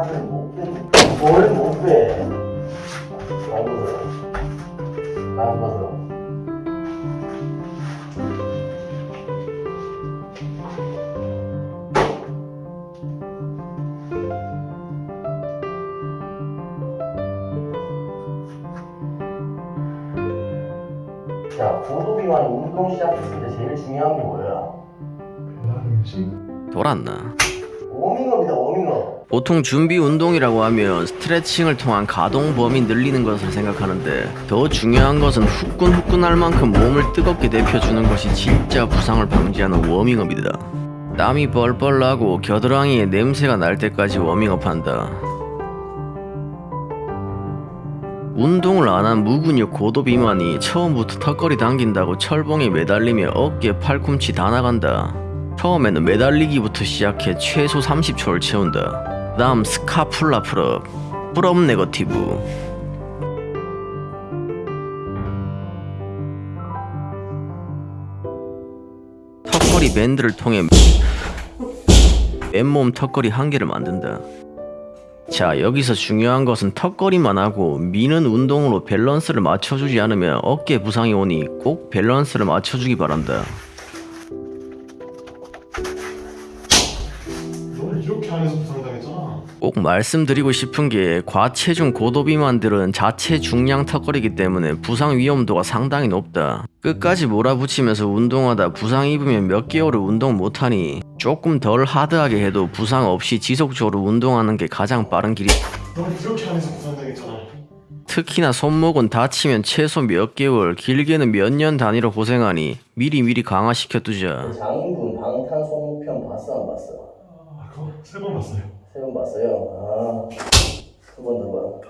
팔을 못 빼. 뭘못 빼? 안 벗어. 자, 고도비만 운동 시작했을 때 제일 중요한 게 뭐야? 돌았나? 워밍업이다, 워밍업. 보통 준비 운동이라고 하면 스트레칭을 통한 가동 범위 늘리는 것을 생각하는데 더 중요한 것은 후끈후끈할 만큼 몸을 뜨겁게 데펴주는 것이 진짜 부상을 방지하는 워밍업이다. 땀이 뻘뻘 나고 겨드랑이에 냄새가 날 때까지 워밍업한다. 운동을 안 한 무근육 고도 비만이 처음부터 턱걸이 당긴다고 철봉에 매달리며 어깨 팔꿈치 다 나간다. 처음에는 매달리기부터 시작해 최소 30초를 채운다. 다음 scapula pull-up, pull-up negative. 턱걸이 밴드를 통해 맨몸 턱걸이 한 개를 만든다. 자 여기서 중요한 것은 턱걸이만 하고 미는 운동으로 밸런스를 맞춰주지 않으면 어깨 부상이 오니 꼭 밸런스를 맞춰주기 바란다. 이렇게 안에서 부상당했잖아. 꼭 말씀드리고 싶은 게 과체중 고도비만들은 자체 중량 턱걸이기 때문에 부상 위험도가 상당히 높다. 끝까지 몰아붙이면서 운동하다 부상 입으면 몇 개월을 운동 못하니 조금 덜 하드하게 해도 부상 없이 지속적으로 운동하는 게 가장 빠른 길이 너는 이렇게 안에서 부상당했잖아. 특히나 손목은 다치면 최소 몇 개월, 길게는 몇 년 단위로 고생하니 미리미리 강화시켜두자. 장인분 방탄소년편 봤어, 안 봤어? 세 번 봤어요. 세 번 봤어요. 아, 세 번 나봐.